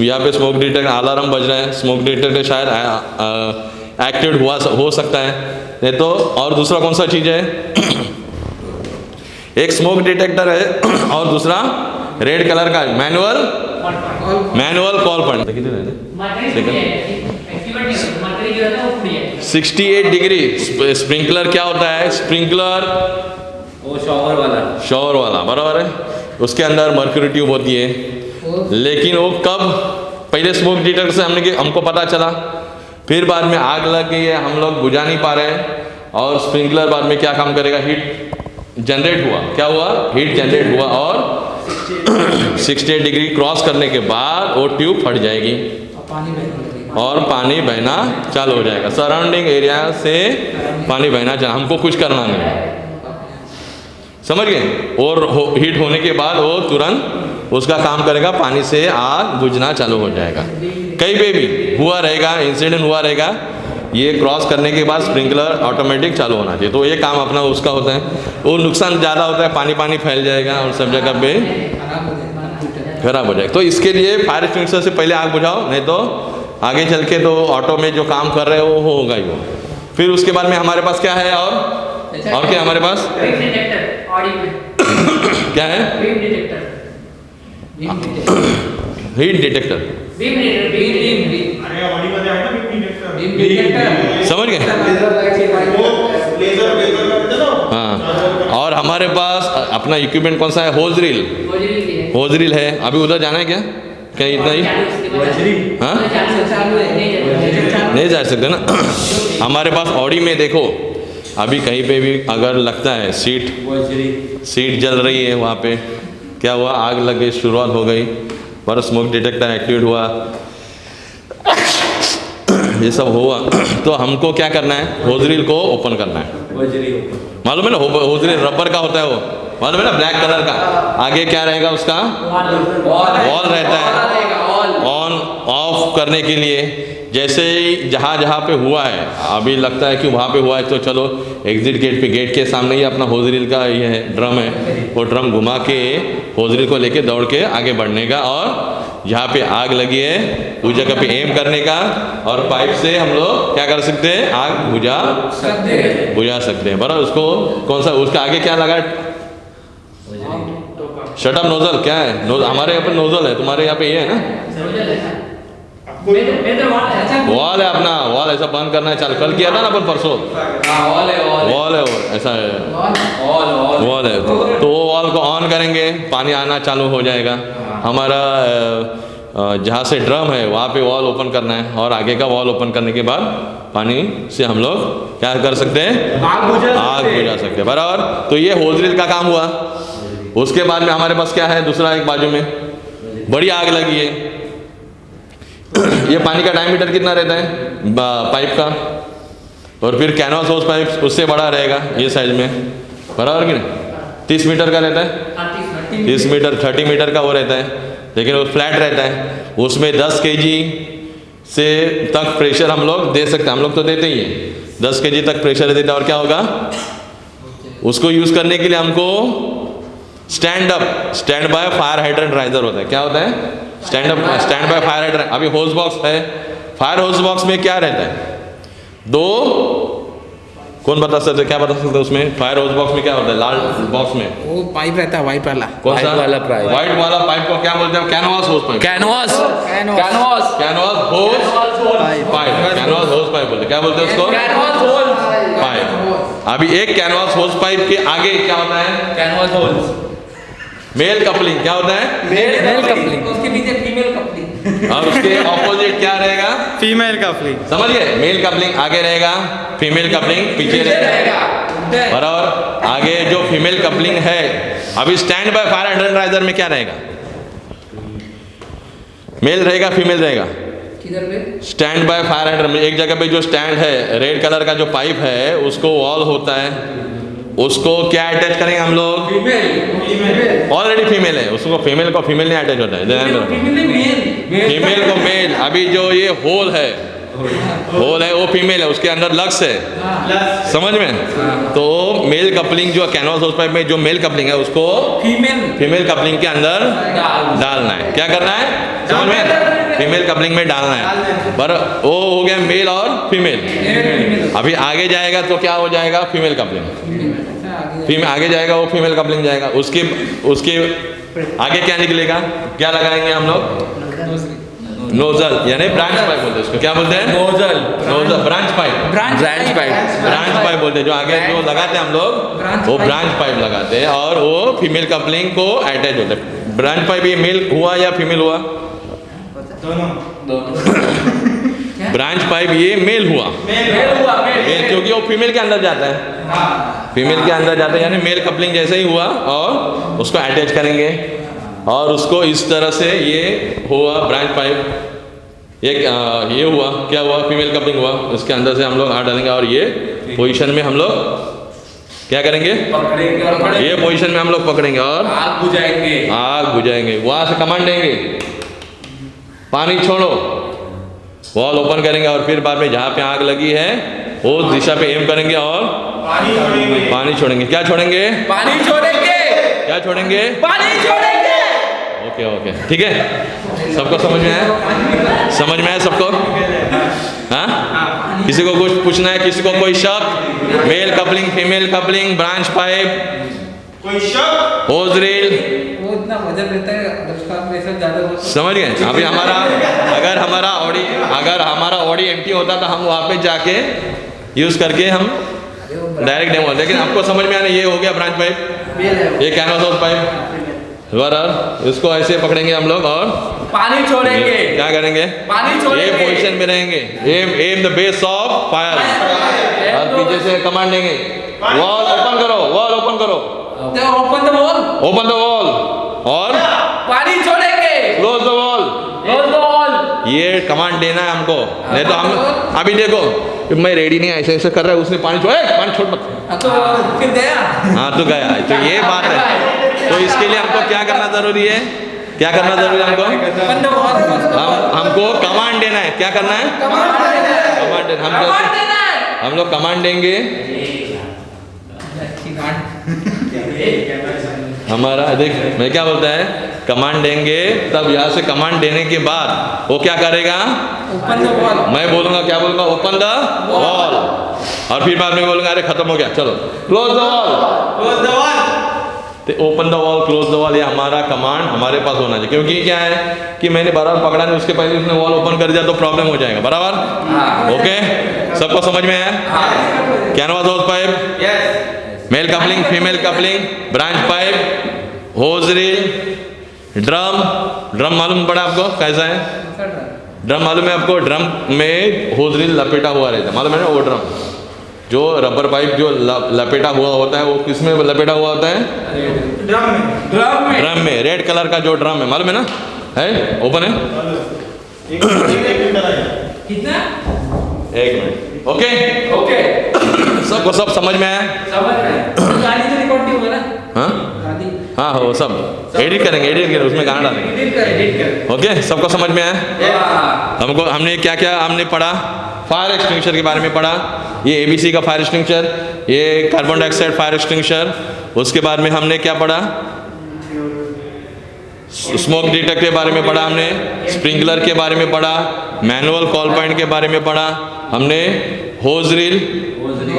यहाँ पे स्मोक डिटेक्टर अलार्म बज रहा है। स्मोक डिटेक्टर शायद एक्टिव हुआ हो सकता है। नहीं तो और दूसरा कौन सा चीज़ है? एक स्मोक डिटेक्टर है और दूसरा रेड कलर का manual manual call point sixty eight degree sprinkler क्या होता है? स्प्रिंकलर वो शॉवर वाला। शॉवर वाला बराबर है? उसके अंदर मर्क्यूरी ट्यूब होती है। लेकिन वो कब? पहले स्मोक डिटेक्टर से हमने कि- हमको पता चला। फिर बाद में आग लग गई है हम लोग बुझा नहीं पा रहे हैं। और स्प्रिंकलर बाद में क्या काम करेगा? हीट जनरेट हुआ। क्या हुआ? हीट जनरेट हुआ और 68 डिग्री क्रॉस करने के बाद वो ट्यूब फट जाएगी। और पानी बहना चालू हो जाएगा। सराउंडिंग एरिया से पानी बहना चालू। हमको कुछ करना नहीं है। समझ गए? और हो, हीट होने के बाद वो तुरंत उसका काम करेगा पानी से आग बुझना चालू हो जाएगा। कहीं पे भी हुआ रहेगा इंसिडेंट हुआ रहेगा ये क्रॉस करने के बाद स्प्रिंकलर ऑटोमेटिक चालू होना चाहिए। तो ये काम अपना उसका होता है। वो नुकसान ज़्यादा होता है पानी पानी फैल जाएगा और सब जगह पे खराब हो जाएगा। तो इसके लिए फायर एक्सटिंग्विशर से पहले आग बुझाओ नहीं तो आगे चल के तो ऑटो में जो काम कर रहे हो वो होगा ही वो फिर उसके बाद में हमारे पास क्या है और? क्या हमारे पास? बीम डिटेक्टर ऑडी में। क्या है? Beam detector beam detector heat detector beam detector beam beam beam अरे ऑडीमध्ये आहे ना बीम डिटेक्टर बीम डिटेक्टर समझ गए? वो लेजर लेजर का देते ना हाँ। और हमारे पास अपना इक्विपमेंट कौन सा है? होज रील गोजरी भी है। होज रील है। अभी उधर जाना है क्या? क्या इतना ही? हाँ? है नहीं जा सकते। ना। हमारे पास ऑडी में देखो। अभी कहीं पे भी अगर लगता है सीट सीट जल रही है वहाँ पे, क्या हुआ? आग लग गई, शुरुआत हो गई, पर स्मोक डिटेक्टर एक्टिवेट हुआ। ये सब हुआ। तो हमको क्या करना है? होजरील को ओपन करना है। मालूम है ना? होजरील रबर का होता है वो। मालूम है ना? ब्लैक कलर का। आगे क्या रहेगा उसका? वॉल रहता है। करने के लिए। जैसे ही जहाँ जहाँ पे हुआ है, अभी लगता है कि वहाँ पे हुआ है तो चलो एग्जिट गेट पे गेट के सामने ही अपना होजरील का ये है ड्रम है, वो ड्रम घुमा के होजरील को लेके दौड़ के आगे बढ़ने का और जहाँ पे आग लगी है उस जगह पे एम करने का और पाइप से हम लोग क्या कर सकते हैं? आग बुझा सकते हैं। बुझा सकते हैं। बराबर, उसको कौन सा, उसका आगे क्या लगा? शटअप नोजल क्या है? नोज़ हमारे यहाँ पे नोजल है, तुम्हारे यहाँ पे ये है ना? वाला है वॉल अपना वॉल ऐसा बंद करना है चालू कल किया था ना अपन परसों? है वॉल है वो ऐसा है। वॉल है तो वो वॉल को ऑन करेंगे पानी आना चालू हो जाएगा। हमारा जहाँ से ड्रम है वहाँ पे वॉल ओपन करना है और आगे का वॉल ओपन करने के बाद पानी से हम लोग क्या कर सकते हैं? आग बुझा आग बुझा सकते हैं बराबर। तो ये होजरील का काम हुआ। उसके बाद में हमारे पास क्या है दूसरा एक बाजू में। बड़ी आग लगी है। ये पानी का डायमीटर कितना रहता है? पाइप का। और फिर कैनवास हाउस पाइप उससे बड़ा रहेगा ये साइज़ में। बराबर कि नहीं? तीस मीटर का रहता है? तीस मीटर। थर्टी मीटर का वो रहता है। लेकिन वो फ्लैट रहता है। उसमें दस के से तक प्रेशर हम लोग दे सकते हैं। हम लोग तो देते ही हैं। दस के तक प्रेशर देते हैं। और क्या होगा? उसको यूज़ करने के लिए हमको stand up stand by fire hydrant riser होता है। क्या होता है? Stand up stand by fire hydrant अभी होज बॉक्स है। फायर होज बॉक्स में क्या रहता है? दो? कौन बता सकते क्या बता सकते हैं उसमें? फायर होज बॉक्स में क्या होता है? लाल बॉक्स में। वो पाइप रहता है वाइट वाला। कौन सा? वाला pipe। व्हाइट वाला पाइप को क्या बोलते हैं canvas hose pipe canvas canvas canvas hose pipe canvas hose pipe बोलते क्या बोलते हैं उसको? कैनवास होल्स पाइप अभी एक कैनवास होज पाइप के आगे क्या होता है? कैनवास होल्स मेल कपलिंग क्या होता है? मेल मेल कपलिंग उसके पीछे फीमेल कपलिंग और उसके ऑपोजिट क्या रहेगा? फीमेल का फ्ली समझ गए? मेल कपलिंग आगे रहेगा फीमेल कपलिंग पीछे रहेगा। बराबर? आगे जो फीमेल कपलिंग है अभी stand by fire hundred riser में क्या रहेगा? मेल रहेगा फीमेल रहेगा? स्टैंड बाय फायर हाइड्रेंट में एक जगह पे जो स्टैंड है रेड कलर का जो पाइप है उसको वॉल होता है। उसको क्या अटैच करेंगे हम लोग? ऑलरेडी फीमेल है। उसको फीमेल को फीमेल नहीं अटैच होता है। फीमेल फीमेल को मेल अभी जो ये होल है होल है वो फीमेल है। उसके अंदर लक्स है। समझ में? तो मेल कपलिंग जो कैनवास हाउस पाइप में जो मेल कपलिंग है उसको फीमेल फीमेल कपलिंग के अंदर डालना. है। क्या करना है? समझ में? फीमेल कपलिंग में डालना है। पर वो हो गया मेल और फीमेल अभी आगे जाएगा तो क्या हो जाएगा? फीमेल कपलिंग फीमेल आगे जाएगा वो फीमेल कपलिंग जाएगा। उसके उसके आगे क्या निकलेगा? क्या लगाएँगे हम लोग? नोजल यानी ब्रांच पाइप बोलते हैं उसको। क्या बोलते हैं? Nozzle nozzle branch pipe branch pipe। Branch pipe बोलते हैं। जो आगे जो लगाते हैं हम लोग वो ब्रांच पाइप लगाते हैं और वो फीमेल कपलिंग को अटैच होता है। ब्रांच पाइप ये मेल हुआ या फीमेल हुआ? ब्रांच पाइप ये मेल हुआ। मेल हुआ मेल क्योंकि वो फीमेल के अंदर जाता है। फीमेल के अंदर जाता है यानी मेल कपलिंग जैसे ही हुआ और उसको अटैच करेंगे। और उसको इस तरह से ये हुआ ब्रांच पाइप एक आ, ये हुआ क्या हुआ? फीमेल कपलिंग हुआ। इसके अंदर से हम लोग हाथ डालेंगे और ये पोजीशन में हम लोग क्या करेंगे? पकड़ेंगे। और पकड़ेंगे ये पोजीशन में हम लोग पकड़ेंगे और आग बुझाएँगे। आग बुझाएँगे। वहाँ से कमांड देंगे। पानी छोड़ो। वॉल ओपन करेंगे और फिर बाद में जहाँ पे आग लगी है वो दिशा पे एम करेंगे और पानी छोड़ेंगे। पानी छोड़ेंगे। क्या छोड़ेंगे? पानी छोड़ेंगे। क्या छोड़ेंगे? पानी छोड़ेंगे। Okay okay. ठीक है। सबको समझ में आया? समझ में आया सबको? हाँ? किसी को कुछ पूछना है? किसी को कोई शक? Male coupling female coupling branch pipe कोई शक? होज रील वो इतना वज़न रहता है अगर उसका प्रेशर ज़्यादा तो। समझ गए? अभी हमारा अगर हमारा ऑडी अगर हमारा ऑडी एम्प्टी होता तो हम वहाँ पे जाके यूज़ करके हम डायरेक्ट डेमो लेकिन आपको समझ में आना ये हो गया ब्रांच पाइप ये कैनवास हाउस पाइप बराबर इसको ऐसे पकड़ेंगे हम लोग और पानी छोड़ेंगे। क्या करेंगे? पानी ये छोड़ेंगे। पोजीशन में रहेंगे। Aim aim the base of fire और पीछे से कमांड देंगे वॉल ओपन करो वॉल ओपन करो। Open the wall open the wall और पानी छोड़ेंगे। Close the wall Close the wall। ये कमांड देना है हमको। नहीं तो हम अभी देखो मैं रेडी नहीं ऐसे ऐसे कर रहा है उसने पानी छोड़ पानी छोड़ मत। हाँ, तो फिर गया। हाँ तो गया। तो ये बात है। तो इसके लिए हमको क्या करना ज़रूरी है? क्या करना ज़रूरी है हमको? हम हमको कमांड देना है। क्या करना है? कमांड देना हम कमांड जैसे हम लोग कमांड देंगे। हमारा देख मैं क्या बोलता है? कमांड देंगे तब यहाँ से कमांड देने के बाद वो क्या करेगा? ओपन द वॉल मैं बोलूँगा क्या बोलूँगा? ओपन द वॉल और फिर बाद में बोलूँगा अरे खत्म हो गया चलो close the wall close the wall तो open the wall close the wall ये हमारा कमांड हमारे पास होना चाहिए। क्योंकि क्या है कि मैंने बराबर पकड़ा नहीं उसके पहले उसने वॉल ओपन कर दिया तो प्रॉब्लम हो जाएगा। बराबर? ओके सबको समझ में आया? Canvas house pipe yes male coupling female coupling branch pipe hose reel drum drum मालूम पड़ा आपको कैसा है ड्रम मालूम है आपको ड्रम में होज रील लपेटा हुआ रहता है मालूम है ना वो ड्रम जो रबर पाइप जो लपेटा हुआ होता है वो किसमें लपेटा हुआ होता है ड्रम में ड्रम में ड्रम में रेड कलर का जो ड्रम है मालूम है ना है ओपन है एक मिनट ओके ओके सबको सब समझ में आया? समझ में गाड़ी तो रिकॉर्ड नहीं हुआ ना? हाँ? हाँ हो सब। एडिट करेंगे एडिट करेंगे उसमें गाना डालेंगे। ओके सबको समझ में आया। हमको हमने क्या क्या हमने पढ़ा? फायर एक्सटिंग्विशर के बारे में पढ़ा। ये एबीसी का फायर एक्सटिंग्विशर ये कार्बन डाइऑक्साइड फायर एक्सटिंग्विशर उसके बाद में हमने क्या पढ़ा? स्मोक डिटेक्टर के बारे में पढ़ा हमने स्प्रिंकलर के बारे में पढ़ा मैनुअल कॉल पॉइंट के बारे में पढ़ा हमने होज रील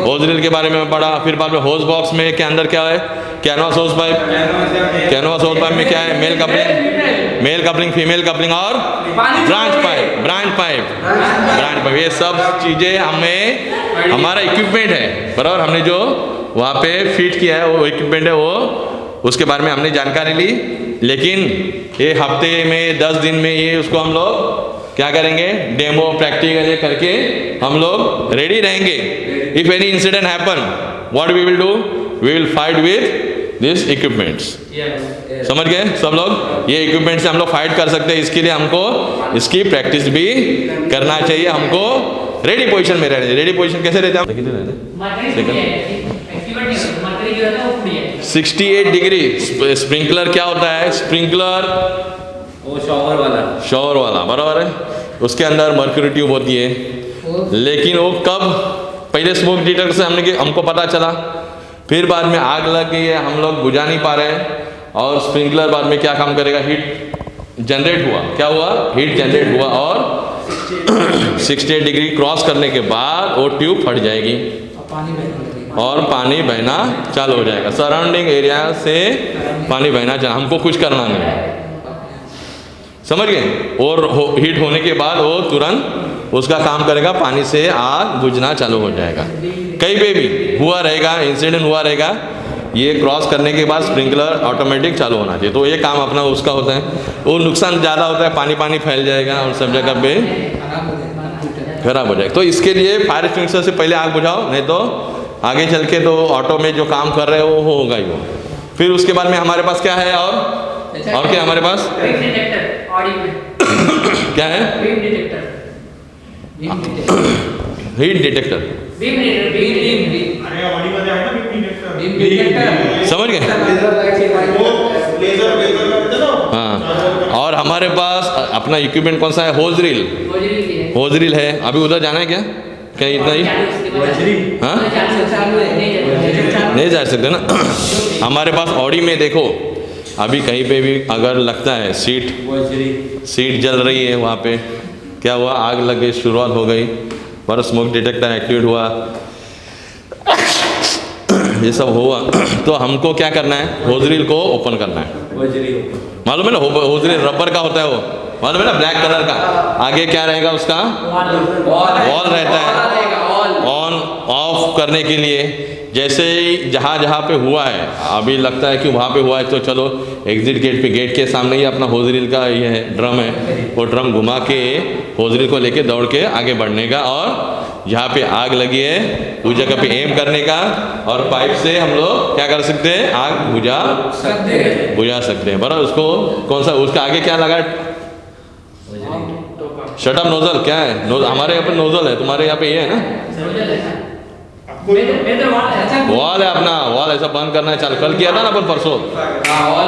होज रील के बारे में पढ़ा फिर बाद में होज बॉक्स में के अंदर क्या है? Canvas hose pipe canvas hose pipe में क्या है? Male coupling male coupling female coupling और branch pipe branch pipe branch pipe ये सब चीज़ें हमें हमारा इक्विपमेंट है बराबर? हमने जो वहाँ पे फिट किया है वो इक्विपमेंट है वो उसके बारे में हमने जानकारी ली। लेकिन ये हफ़्ते में दस दिन में ये उसको हम लोग क्या करेंगे? डेमो प्रैक्टिकल ये करके हम लोग रेडी रहेंगे। If any incident happen what we will do we will fight with this equipments समझ गए? सब लोग? ये इक्विपमेंट से हम लोग फाइट कर सकते हैं। इसके लिए हमको इसकी प्रैक्टिस भी करना चाहिए। हमको रेडी पोजीशन में रहना रेडी पोजीशन कैसे रहते हैं? सिक्सटी 68 डिग्री स्प्रिंकलर क्या होता है? स्प्रिंकलर वो शॉवर वाला। शॉवर वाला बराबर है? उसके अंदर मर्क्यूरी ट्यूब होती है। लेकिन वो कब? पहले स्मोक डिटेक्टर से हमने कि- हमको पता चला। फिर बाद में आग लग गई है हम लोग बुझा नहीं पा रहे हैं। और स्प्रिंकलर बाद में क्या काम करेगा? हीट जनरेट हुआ। क्या हुआ? हीट जनरेट हुआ और 68 डिग्री क्रॉस करने के बाद वो ट्यूब फट जाएगी। और पानी और पानी बहना चालू हो जाएगा। सराउंडिंग एरिया से पानी बहना चालू। हमको कुछ करना नहीं है। समझ गए? और हो, हीट होने के बाद वो तुरंत उसका काम करेगा पानी से आग बुझना चालू हो जाएगा। कहीं पे भी हुआ रहेगा इंसिडेंट हुआ रहेगा ये क्रॉस करने के बाद स्प्रिंकलर ऑटोमेटिक चालू होना चाहिए। तो ये काम अपना उसका होता है। वो नुकसान ज़्यादा होता है पानी पानी फैल जाएगा और सब जगह पे खराब हो जाएगा। तो इसके लिए फायर एक्सटिंग्विशर से पहले आग बुझाओ नहीं तो आगे चल के तो ऑटो में जो काम कर रहे हो वो होगा ही वो फिर उसके बाद में हमारे पास क्या है और और क्या हमारे पास? क्या है? Beam detector heat detector detector समझ गए? वो लेजर लेजर का कहते हैं ना हाँ। और हमारे पास अपना इक्विपमेंट कौन सा है? होज रील गोजरी भी है। होज रील है। अभी उधर जाना है क्या? क्या इतना ही? हाँ? है नहीं जा सकते। ना? हमारे पास ऑडी में देखो। अभी कहीं पे भी अगर लगता है सीट सीट जल रही है वहाँ पे, क्या हुआ? आग लग गई, शुरुआत हो गई, पर स्मोक डिटेक्टर एक्टिवेट हुआ। ये सब हुआ। तो हमको क्या करना है? होजरील को ओपन करना है। मालूम है ना? होजरील रबर का होता है वो। मालूम है ना? ब्लैक कलर का। आगे क्या रहेगा उसका? वॉल रहता है। करने के लिए। जैसे ही जहाँ जहाँ पे हुआ है, अभी लगता है कि वहाँ पे हुआ है तो चलो एग्जिट गेट पे गेट के सामने ही अपना होजरील का ये है ड्रम है, वो ड्रम घुमा के होजरील को लेके दौड़ के आगे बढ़ने का और जहाँ पे आग लगी है उस जगह पे एम करने का और पाइप से हम लोग क्या कर सकते हैं? आग बुझा सकते हैं। बुझा सकते हैं। बराबर, उसको कौन सा, उसका आगे क्या लगा? शटअप नोजल क्या है? नोज़ हमारे यहाँ पे नोजल है, तुम्हारे यहाँ पे ये है ना? वाला है वॉल है अपना वॉल ऐसा बंद करना है चालू कल किया था ना अपन परसों।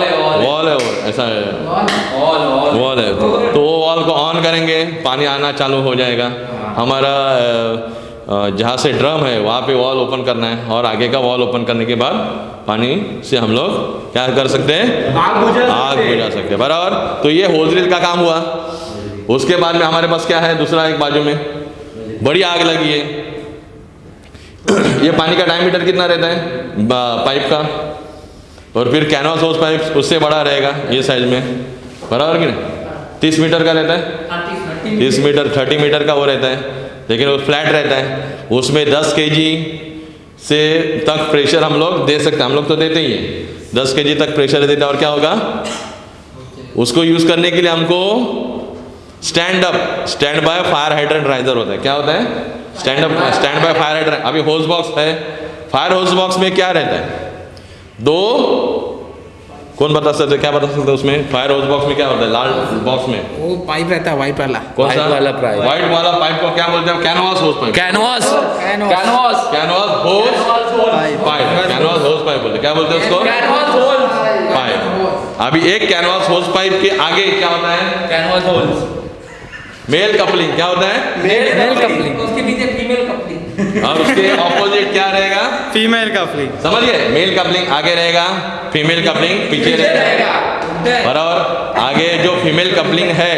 है वॉल है वो ऐसा है। वॉल है तो वो वॉल को ऑन करेंगे पानी आना चालू हो जाएगा। हमारा अ, अ, जहाँ से ड्रम है वहाँ पे वॉल ओपन करना है और आगे का वॉल ओपन करने के बाद पानी से हम लोग क्या कर सकते हैं? आग बुझा आग बुझा सकते हैं बराबर। तो ये होजरील का काम हुआ। उसके बाद में हमारे पास क्या है दूसरा एक बाजू में। बड़ी आग लगी है। ये पानी का डायमीटर कितना रहता है? पाइप का। और फिर कैनवास हाउस पाइप उससे बड़ा रहेगा ये साइज़ में। बराबर कि नहीं? तीस मीटर का रहता है? तीस मीटर। थर्टी मीटर का वो रहता है। लेकिन वो फ्लैट रहता है। उसमें दस के से तक प्रेशर हम लोग दे सकते हैं। हम लोग तो देते ही हैं। दस के तक प्रेशर देते हैं। और क्या होगा? उसको यूज़ करने के लिए हमको stand up stand by fire hydrant riser होता है। क्या होता है? Stand up stand by fire hydrant अभी होज बॉक्स है। फायर होज बॉक्स में क्या रहता है? दो कौन बता सकते क्या बता सकते उसमें? फायर होज बॉक्स में क्या होता है? लाल बॉक्स में। वो पाइप रहता है वाइट वाला। कौन सा? वाला pipe। व्हाइट वाला पाइप को क्या बोलते हैं canvas hose pipe canvas canvas canvas hose pipe canvas hose pipe बोलते क्या बोलते हैं उसको? कैनवास होल पाइप अभी एक कैनवास होज पाइप के आगे क्या होता है? कैनवास होल मेल कपलिंग क्या होता है? मेल मेल कपलिंग उसके नीचे फीमेल कपलिंग और उसके ऑपोजिट क्या रहेगा? फीमेल कपलिंग समझ गए? मेल कपलिंग आगे रहेगा फीमेल कपलिंग पीछे रहेगा। बराबर? आगे जो फीमेल कपलिंग है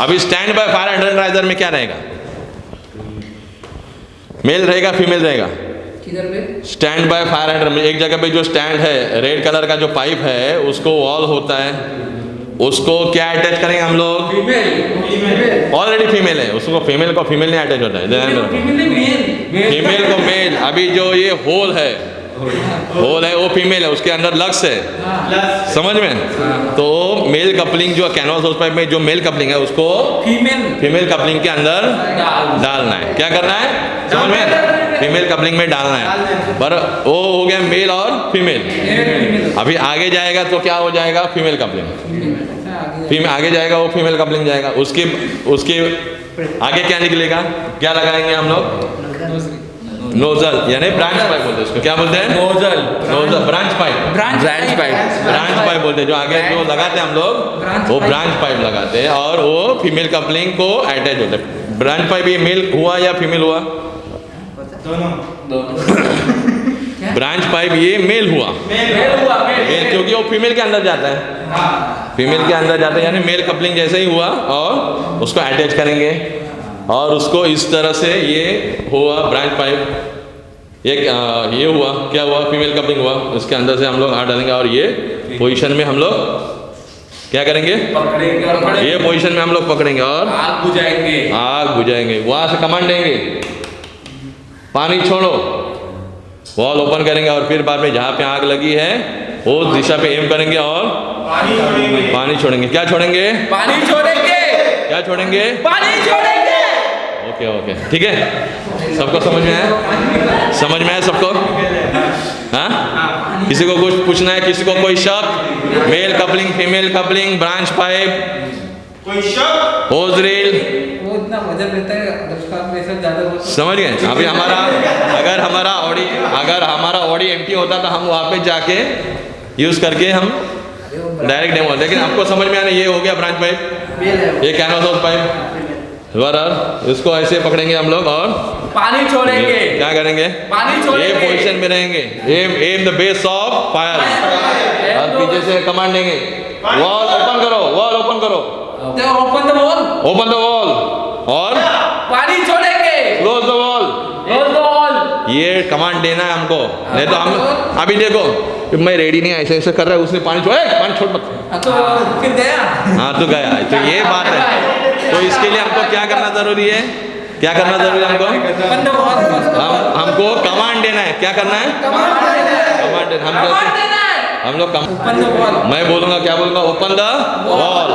अभी स्टैंड बाय फायर एनर्जाइजर में क्या रहेगा? मेल रहेगा फीमेल रहेगा? स्टैंड बाय फायर हाइड्रेंट में एक जगह पे जो स्टैंड है रेड कलर का जो पाइप है उसको वॉल होता है। उसको क्या अटैच करेंगे हम लोग? ऑलरेडी फीमेल है। उसको फीमेल को फीमेल नहीं अटैच होता है। फीमेल को मेल अभी जो ये होल है होल है वो फीमेल है। उसके अंदर लक्स है। समझ में? तो मेल कपलिंग जो कैनवास हाउस पाइप में जो मेल कपलिंग है उसको फीमेल फीमेल कपलिंग के अंदर डालना है। क्या करना है? समझ में? फीमेल कपलिंग में डालना है। पर वो हो गया मेल और फीमेल अभी आगे जाएगा तो क्या हो जाएगा? फीमेल कपलिंग फीमेल आगे जाएगा वो फीमेल कपलिंग जाएगा। उसके उसके आगे क्या निकलेगा? क्या लगाएँगे हम लोग? नोजल यानी ब्रांच पाइप बोलते हैं उसको। क्या बोलते हैं? Nozzle nozzle branch pipe branch pipe. Branch pipe बोलते हैं। जो आगे जो लगाते हैं हम लोग वो ब्रांच पाइप लगाते हैं और वो फीमेल कपलिंग को अटैच होता है। ब्रांच पाइप ये मेल हुआ या फीमेल हुआ? ब्रांच पाइप ये मेल हुआ। मेल क्योंकि वो फीमेल के अंदर जाता है। फीमेल के अंदर जाता है यानी मेल कपलिंग जैसे ही हुआ और उसको अटैच करेंगे। और उसको इस तरह से ये हुआ ब्रांच पाइप ये आ, ये हुआ क्या हुआ? फीमेल कपलिंग हुआ। इसके अंदर से हम लोग हाथ डालेंगे और ये पोजीशन में हम लोग क्या करेंगे? पकड़ेंगे और पकड़ेंगे। ये पोजीशन में हम लोग पकड़ेंगे और आग बुझाएँगे। आग बुझाएँगे। वहाँ से कमांड देंगे। पानी छोड़ो। वॉल ओपन करेंगे और फिर बाद में जहाँ पे आग लगी है वो दिशा पे एम करेंगे और पानी छोड़ेंगे। पानी छोड़ेंगे। क्या छोड़ेंगे? पानी छोड़ेंगे। क्या छोड़ेंगे? पानी छोड़ेंगे। Okay okay. ठीक है? सबको समझ में आया? समझ में आया सबको? हाँ? किसी को कुछ पूछना है? किसी को कोई शक? Male coupling female coupling branch pipe कोई शक? होज वो इतना वज़न रहता है उसका में सब ज़्यादा तो समझ गए? अभी हमारा अगर हमारा ऑडी अगर हमारा ऑडी एम्प्टी होता तो हम वहाँ पे जाके यूज़ करके हम डायरेक्ट डेमो लेकिन आपको समझ में आना ये हो गया ब्रांच पाइप। ये कैनवास हाउस पाइप बराबर इसको ऐसे पकड़ेंगे हम लोग और पानी छोड़ेंगे। क्या करेंगे? पानी ये छोड़ेंगे पोजीशन में रहेंगे। Aim aim the base of fire और पीछे से कमांड देंगे वॉल ओपन करो वॉल ओपन करो। Open the wall open the wall और? पानी छोड़ेंगे. Close the wall Close the wall. ये कमांड देना है हमको. नहीं तो हम अभी देखो मैं रेडी नहीं ऐसे ऐसे कर रहा है उसने पानी छोड़ पानी छोड़ मत। हाँ, तो फिर गया। हाँ तो गया। तो ये बात है। तो इसके लिए हमको क्या करना ज़रूरी है? क्या करना ज़रूरी है हमको? द वॉल हम हमको कमांड देना है। क्या करना है? कमांड देना हम है। हम लोग द वॉल मैं बोलूँगा क्या बोलूँगा? ओपन द वॉल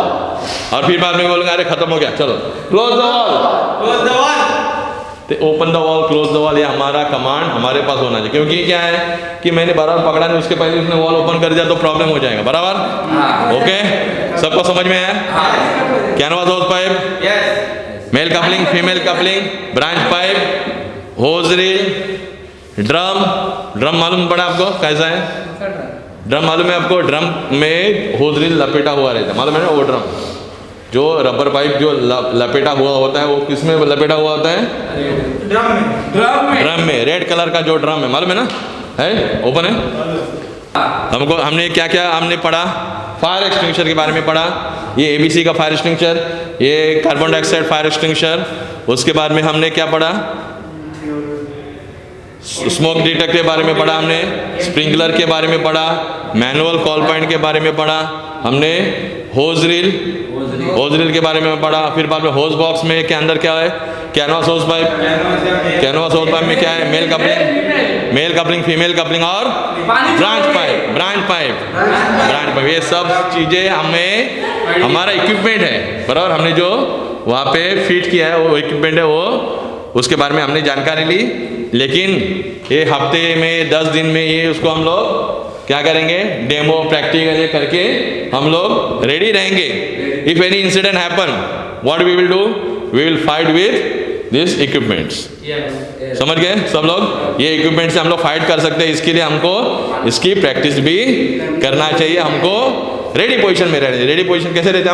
और फिर बाद में बोलूँगा अरे खत्म हो गया चलो। Close the wall close the wall तो open the wall close the wall ये हमारा कमांड हमारे पास होना चाहिए। क्योंकि क्या है कि मैंने बराबर पकड़ा नहीं उसके पहले उसने वॉल ओपन कर दिया तो प्रॉब्लम हो जाएगा। बराबर? ओके सबको समझ में आया? Canvas hose pipe? Male coupling female coupling branch pipe hose reel drum drum मालूम पड़ा आपको? कैसा है? ड्रम मालूम है आपको? ड्रम में होज रील लपेटा हुआ रहता है। मालूम है ना? वो ड्रम जो रबर पाइप जो लपेटा हुआ होता है वो किसमें लपेटा हुआ होता है? ड्रम में ड्रम में। ड्रम में रेड कलर का जो ड्रम है मालूम है ना? है? ओपन है? हमको हमने क्या क्या हमने पढ़ा? फायर एक्सटिंग्विशर के बारे में पढ़ा। ये एबीसी का फायर एक्सटिंग्विशर ये कार्बन डाइऑक्साइड फायर एक्सटिंग्विशर उसके बाद में हमने क्या पढ़ा? स्मोक डिटेक्टर के बारे में पढ़ा हमने स्प्रिंकलर के बारे में पढ़ा मैनुअल कॉल पॉइंट के बारे में पढ़ा हमने होज रील होज रील के बारे में पढ़ा फिर बाद में होज बॉक्स में के अंदर क्या है? Canvas hose pipe. Canvas hose pipe में क्या है? Male coupling male coupling female coupling और branch pipe branch pipe. Branch pipe ये सब चीज़ें हमें हमारा इक्विपमेंट है। बराबर हमने जो वहाँ पे फिट किया है वो इक्विपमेंट है वो उसके बारे में हमने जानकारी ली। लेकिन ये हफ़्ते में दस दिन में ये उसको हम लोग क्या करेंगे? डेमो प्रैक्टिकल ये करके हम लोग रेडी रहेंगे। If any incident happen what we will do we will fight with this equipments समझ गए? सब लोग? ये इक्विपमेंट से हम लोग फाइट कर सकते हैं। इसके लिए हमको इसकी प्रैक्टिस भी करना चाहिए। हमको रेडी पोजीशन में रहना चाहिए रेडी पोजीशन कैसे रहते हैं?